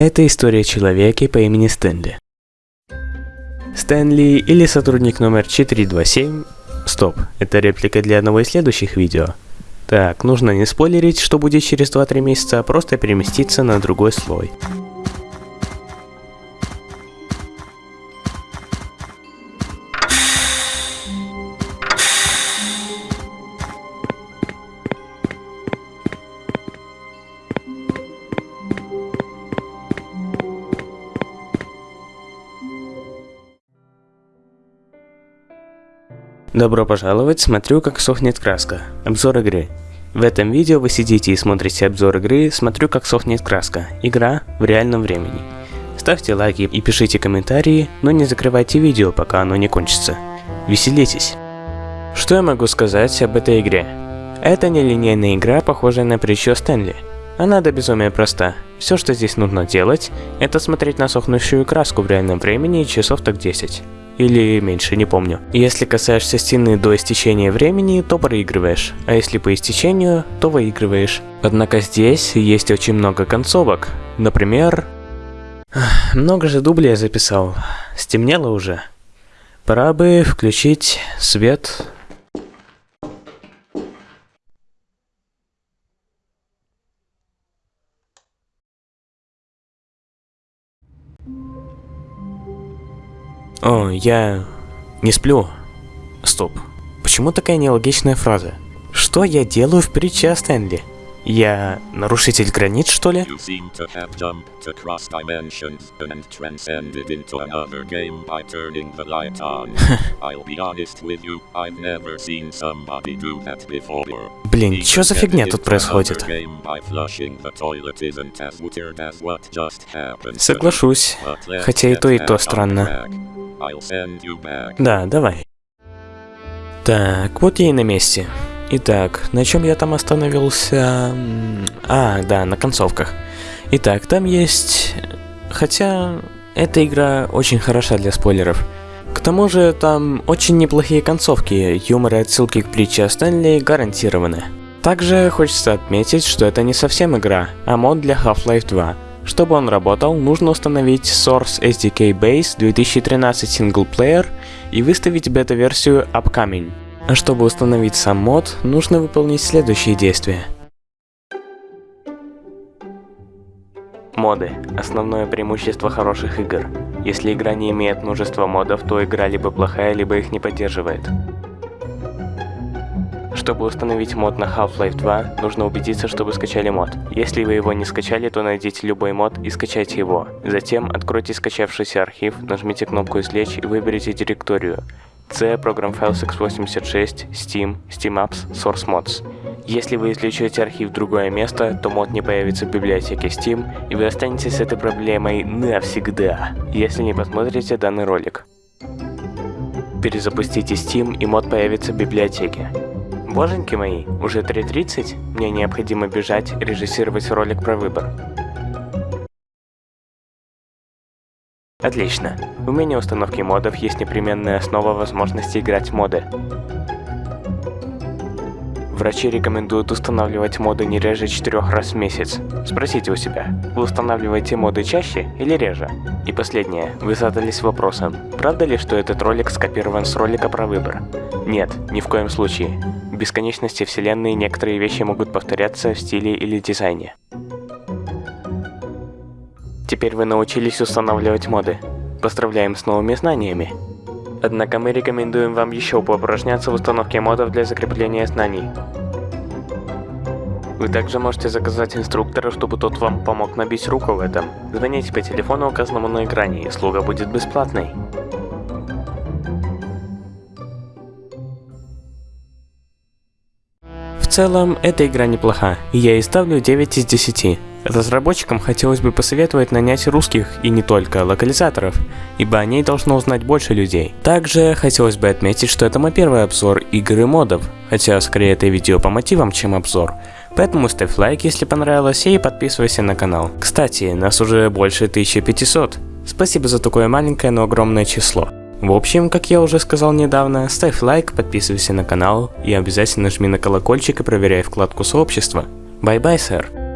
Это история человека по имени Стэнли. Стэнли или сотрудник номер 427... Стоп, это реплика для одного из следующих видео. Так, нужно не спойлерить, что будет через 2-3 месяца, а просто переместиться на другой слой. Добро пожаловать, смотрю как сохнет краска. Обзор игры. В этом видео вы сидите и смотрите обзор игры «Смотрю как сохнет краска». Игра в реальном времени. Ставьте лайки и пишите комментарии, но не закрывайте видео, пока оно не кончится. Веселитесь. Что я могу сказать об этой игре? Это нелинейная игра, похожая на притчу Стэнли. Она до безумия проста. Все, что здесь нужно делать, это смотреть на сохнущую краску в реальном времени часов так 10 или меньше, не помню. Если касаешься стены до истечения времени, то проигрываешь, а если по истечению, то выигрываешь. Однако здесь есть очень много концовок. Например... Много же дублей я записал. Стемнело уже. Пора бы включить свет О, я не сплю. Стоп. Почему такая нелогичная фраза? Что я делаю в притче о Стэнли? Я нарушитель границ, что ли? Блин, что за фигня тут происходит? Соглашусь, хотя и то, и то странно. Да, давай. Так, вот я и на месте. Итак, на чем я там остановился? А, да, на концовках. Итак, там есть... Хотя, эта игра очень хороша для спойлеров. К тому же, там очень неплохие концовки, юмор и отсылки к притче Стэнли гарантированы. Также хочется отметить, что это не совсем игра, а мод для Half-Life 2, чтобы он работал, нужно установить Source SDK Base 2013 Single Player и выставить бета-версию Upcoming. А чтобы установить сам мод, нужно выполнить следующие действия. Моды – основное преимущество хороших игр. Если игра не имеет множества модов, то игра либо плохая, либо их не поддерживает. Чтобы установить мод на Half-Life 2, нужно убедиться, чтобы скачали мод. Если вы его не скачали, то найдите любой мод и скачайте его. Затем откройте скачавшийся архив, нажмите кнопку «Извлечь» и выберите директорию. C, Program Files x86, Steam, Steam Apps, Source Mods. Если вы извлечете архив в другое место, то мод не появится в библиотеке Steam, и вы останетесь с этой проблемой навсегда, если не посмотрите данный ролик. Перезапустите Steam, и мод появится в библиотеке. Боженьки мои, уже 3.30, мне необходимо бежать режиссировать ролик про выбор. Отлично. У меня установки модов есть непременная основа возможности играть моды. Врачи рекомендуют устанавливать моды не реже 4 раз в месяц. Спросите у себя, вы устанавливаете моды чаще или реже? И последнее, вы задались вопросом, правда ли, что этот ролик скопирован с ролика про выбор? Нет, ни в коем случае. Бесконечности вселенной некоторые вещи могут повторяться в стиле или дизайне. Теперь вы научились устанавливать моды. Поздравляем с новыми знаниями. Однако мы рекомендуем вам еще поупражняться в установке модов для закрепления знаний. Вы также можете заказать инструктора, чтобы тот вам помог набить руку в этом. Звоните по телефону, указанному на экране, и слуга будет бесплатной. Целом, эта игра неплоха, и я ей ставлю 9 из 10. Разработчикам хотелось бы посоветовать нанять русских и не только локализаторов, ибо о ней должно узнать больше людей. Также хотелось бы отметить, что это мой первый обзор игры модов, хотя скорее это видео по мотивам, чем обзор. Поэтому ставь лайк, если понравилось, и подписывайся на канал. Кстати, нас уже больше 1500. Спасибо за такое маленькое, но огромное число. В общем, как я уже сказал недавно, ставь лайк, подписывайся на канал и обязательно жми на колокольчик и проверяй вкладку сообщества. Бай-бай, сэр.